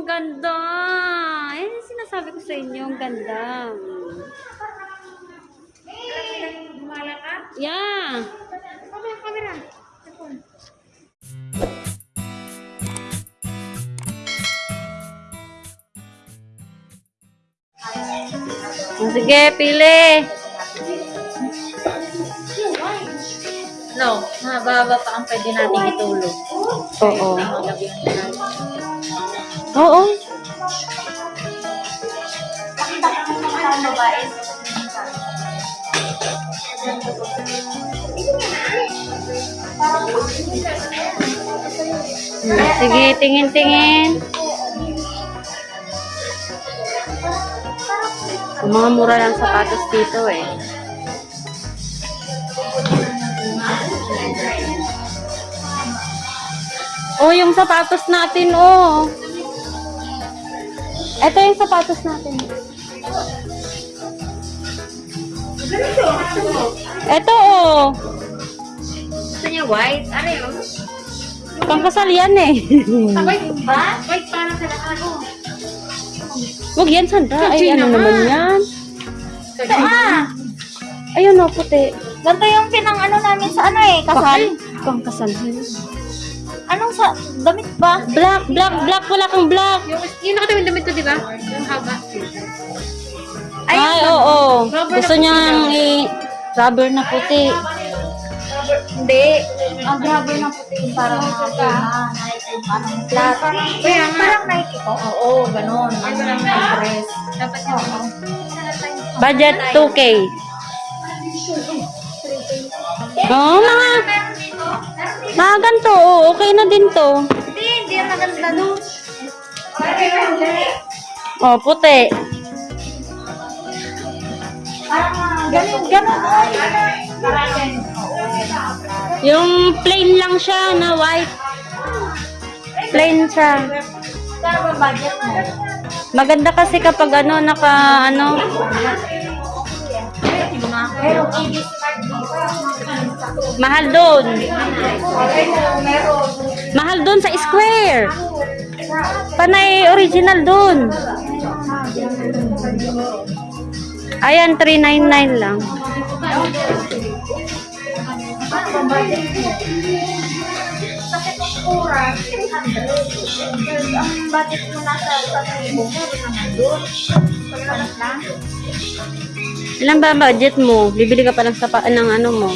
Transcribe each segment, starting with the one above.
ang ganda. Eh, sinasabi ko sa inyo, ang ganda. Yeah. Sige, pili. No, mababa pa ang pwede nating itulog. Oo. Oo. Hmm, Sige, tingin-tingin. Mga mura lang sapatos dito eh. Oh, yung sapatos natin, oh. Ito yung sapatos natin. Ito, oh. Gusto niya white? Ano yun? Pangkasal yan eh. White ba? White para sa lahat. Oh. Huwag yan, Sandra. Ay, ano naman yan? Ito ah! Ayun, oh, puti. Ganito yung pinang ano namin sa ano eh, kasal. Pangkasal. Anong sa, damit ba? Black, black, black. Wala kang black. Yung, yung nakatawin damit ko, di ba? Yung haba. Ay, oo. Gusto niyang i-rubber na puti. Hindi. Ang rubber na puti parang mga parang flat. Parang Nike ko. Oo, ganun. Ang dress. Dapat yung Budget 2K. Oo, mga, mga ganito. Oh, okay na din to. Hindi, hindi yan maganda doon. Oh, puti. Ganun, ganun. Yung plain lang siya na white. Plain siya. Maganda kasi kapag ano, naka, ano, Pero mahal doon. Mahal doon sa square. Panay original doon. Ayan, 399 lang. Kasi kung oras, 300. Ang budget mo nasa 1,000, meron naman doon. Pagkakas lang. Ilan ba budget mo? Bibili ka pa ng sapa ng ano mo.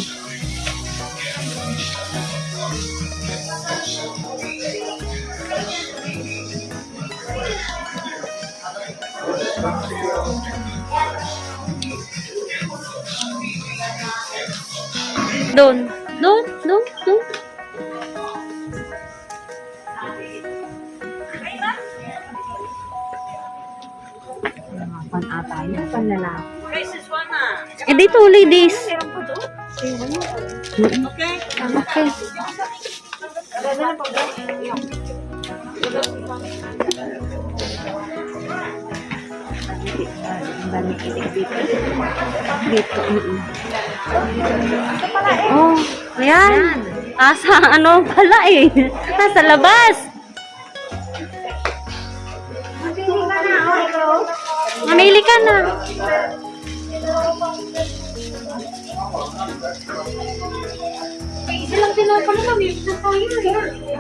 Doon. Doon, doon, doon. Pan-ata yun, panlalaki. Eh, dito, ladies. Okay. Okay. Dami kilig dito. Dito. Oh, ayan. Nasa ano pala eh. Nasa labas. Hindi ka na, oh. Mamili ka na. Tinapon na tayo.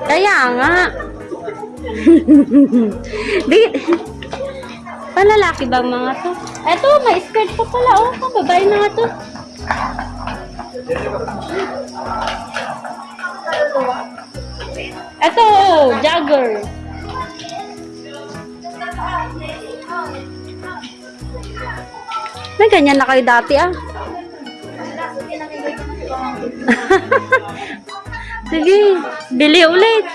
Kaya nga. Di, Palalaki ba mga to? Eto, may skirt pa pala. Oh, babae na to. Eto, jogger. May ganyan na kayo dati ah. Sige, bili ulit.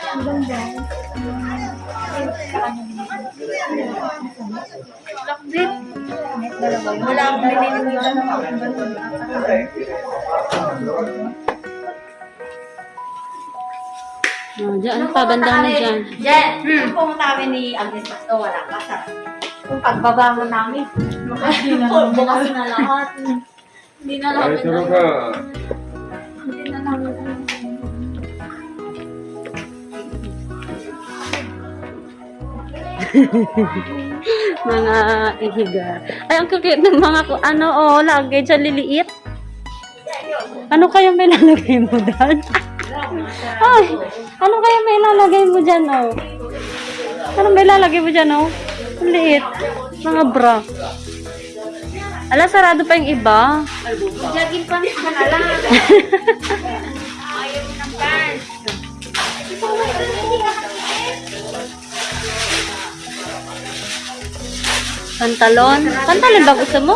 Wala akong binilihan ng mga Oh, dyan pa, bandang na dyan. Jen, hmm. pumunta kami ni Agnes Basto, wala ka sa kung pagbabangon namin. Bukas na lahat. Hindi na Ay, namin tulog ka. Hindi na namin mga ihiga. Ay, ang cute ng mga, ano, oh, luggage, ang liliit. Ano kaya may lalagay mo dyan? Ay, ano kaya may lalagay mo dyan, oh? Ano may lalagay mo dyan, oh? Ang liit. Mga bra. Ala, sarado pa yung iba. Jogging pants ka na lang. Pantalon. Pantalon ba gusto mo?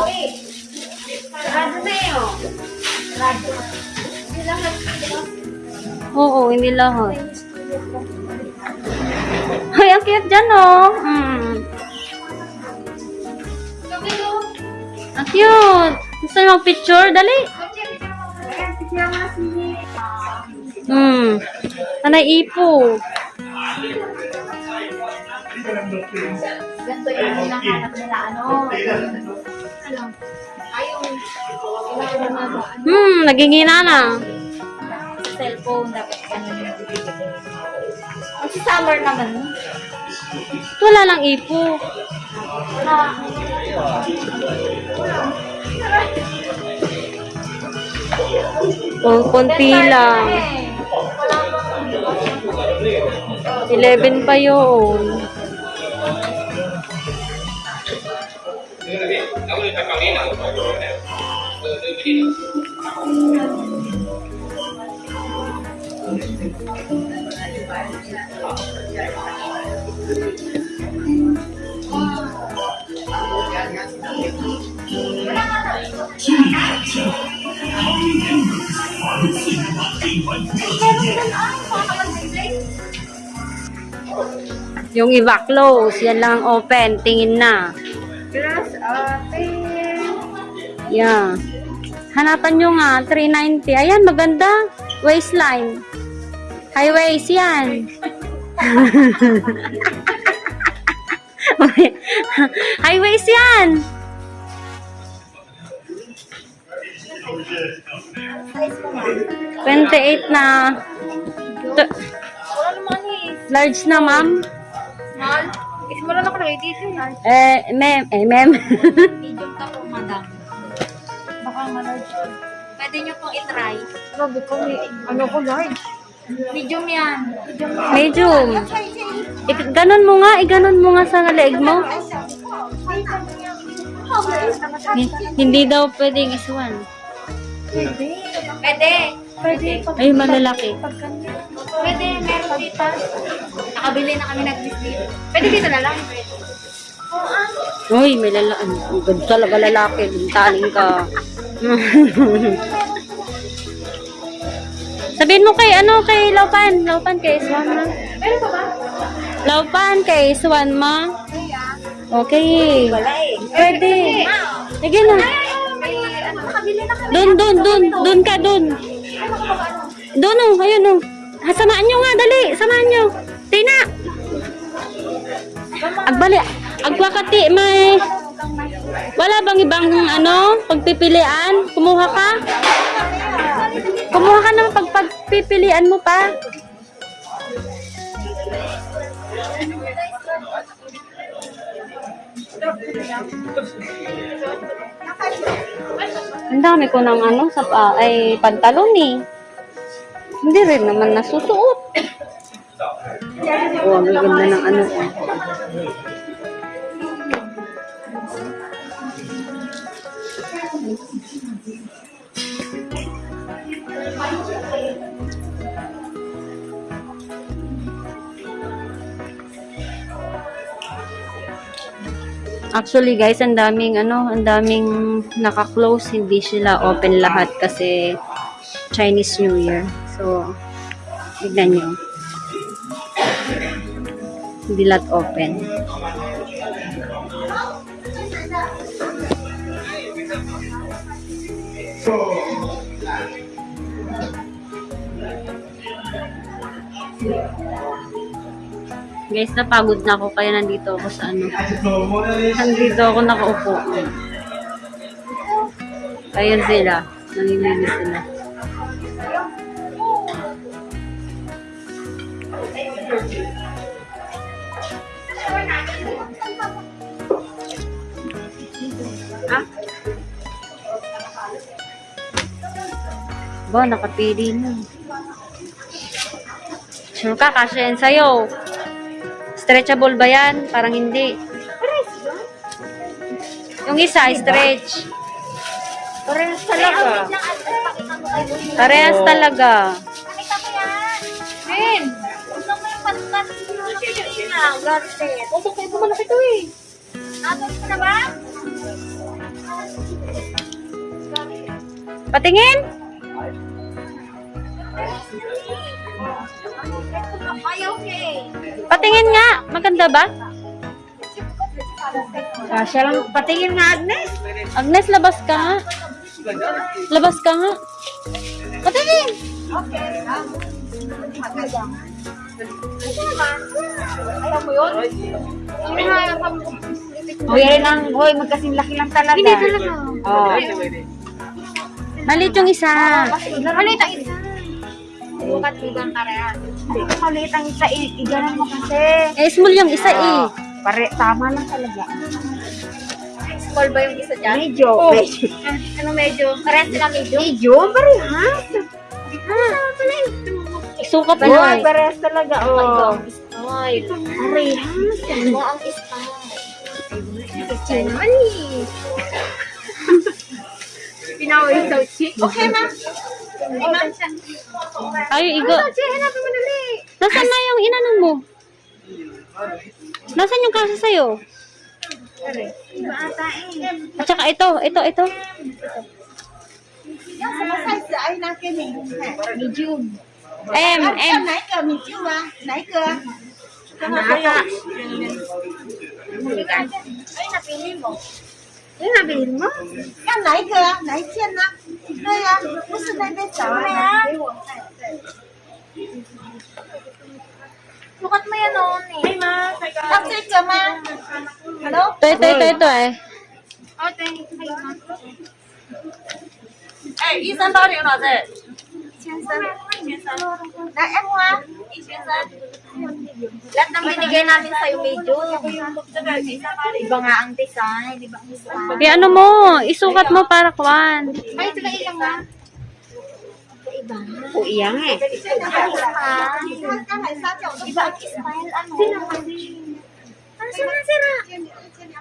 Oo, hindi lahat. Ay, ang cute dyan, oh. Mm. Ang cute. Gusto niyo mag-picture? Dali. Hmm. Anay ipo. Yung hinahanap nila, ano. Na ba? Hmm, nagingina na. Cellphone, dapat ganun. Ang si Summer naman. Wala lang ipo. Wala. O, konti lang. 11 pa yun. Yung iba close, yan lang ang open. Tingin na. Grass open. Yeah. Hanapan nyo nga, 390. Ayan, maganda. Waistline. High waist yan. High waist yan. 28 na. Large na, ma'am. Small. Mo lang ako lagay dito eh. Eh, ma'am. Eh, ma'am. Medium ka po, madam. Baka ma-large. Pwede nyo pong itry. Grabe ko, may, ano ko large. Medium yan. Medium. Ik- ganon mo nga, iganon mo nga sa leeg mo. Hi- Hindi daw pwedeng iswan. Pwede. Pwede. Ay, malalaki. Pwede, meron dito. Nakabili na kami nag-list dito. Pwede dito na lang. Uy, may lalaki. Ang ganda talaga lalaki. Bintaling ka. Sabihin mo kay ano, kay Laupan. Laupan kay Swan ma. Meron pa ba? Laupan kay Swan ma. Okay. Eh. Pwede. Sige na. Na. Doon, doon, doon. Doon ka, doon. Doon oh, ayun oh. Ha, samaan nyo nga, dali. Samaan nyo. Tina. Agbali. Agwakati, may... Wala bang ibang ano, pagpipilian? Kumuha ka? Kumuha ka ng pagpagpipilian mo pa. Ang dami ko ng ano, sa pa, ay pantalon eh. Hindi rin naman nasusuot. Oh, ang ganda ng ano. Actually guys, ang daming ano, ang daming naka-close, hindi sila open lahat kasi Chinese New Year. So, tignan nyo. Hindi lahat open. Guys, napagod na ako kaya nandito ako sa ano. Nandito ako nakaupo. Ayan sila. Nanginginis sila. Ba, nakapili na. Sure ka, kasi yan sa'yo. Stretchable ba yan? Parang hindi. Yung isa, stretch. Parehas talaga. Parehas talaga. Pakita mo yan. Ben! Gusto mo yung garnet. Opo, kayo po malaki to eh. Atos mo na ba? Patingin! Patingin nga! Maganda ba? Kasya lang, patingin nga Agnes. Agnes, labas ka nga. Labas ka nga. Patingin! Ayaw mo yun? Hoy, rin ang, hoy, magkasing laki lang talaga. Hindi talaga. Oh. Maliit yung isa. Maliit ang isa. Bukat-bukan karehas. Hindi ko maliit ang isa. i- Iganan mo kasi. Eh, small yung isa eh. Pare, tama lang talaga. Small ba yung isa dyan? Medyo. Medyo. Ano medyo? Parehas sila medyo? Medyo? Parehas. Isukat mo Parehas, eh. parehas talaga. Oh. Ay, Parehas. mo ang style. Chill naman eh. Pinaway sa chick. Okay na. Ay, igo. Nasaan na yung inanon mo? Nasaan yung kaso sa'yo? At saka ito, ito, ito. Em, em. Nakaka. Ay, napili mo. Ay, napili mo? Yan, naik ka. Naik siya na. 对呀、不是那边找啊。给我看。 Sukat mo yan noon eh. 要这个吗？Hello？ Ito, ito, ito, ito eh. Oh, thank you. 哎，医生到底有哪只？先生，来 M 啊，一先生。 Lahat ng binigay namin sa'yo medyo. Iba nga ang design, iba ang design. Kaya ano mo, isukat mo para kwan. Ay, ito na ilang na. Iba. O, iyang eh. Iba ang style. Iba ang style, ano? Ano sira sira?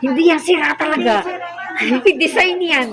Hindi yan sira talaga. Design yan.